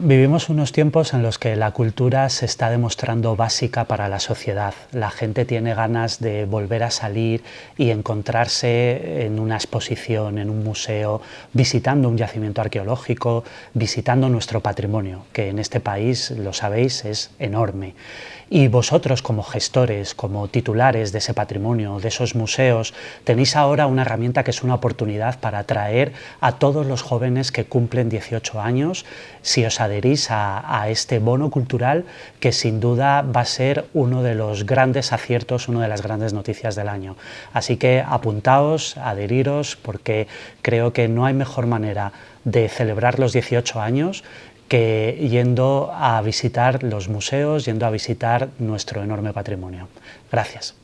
vivimos unos tiempos en los que la cultura se está demostrando básica para la sociedad. La gente tiene ganas de volver a salir y encontrarse en una exposición, en un museo, visitando un yacimiento arqueológico, visitando nuestro patrimonio, que en este país, lo sabéis, es enorme. Y vosotros como gestores, como titulares de ese patrimonio, de esos museos, tenéis ahora una herramienta que es una oportunidad para atraer a todos los jóvenes que cumplen 18 años si os adherís a, este bono cultural que sin duda va a ser uno de los grandes aciertos, una de las grandes noticias del año. Así que apuntaos, adheriros, porque creo que no hay mejor manera de celebrar los 18 años que yendo a visitar los museos, yendo a visitar nuestro enorme patrimonio. Gracias.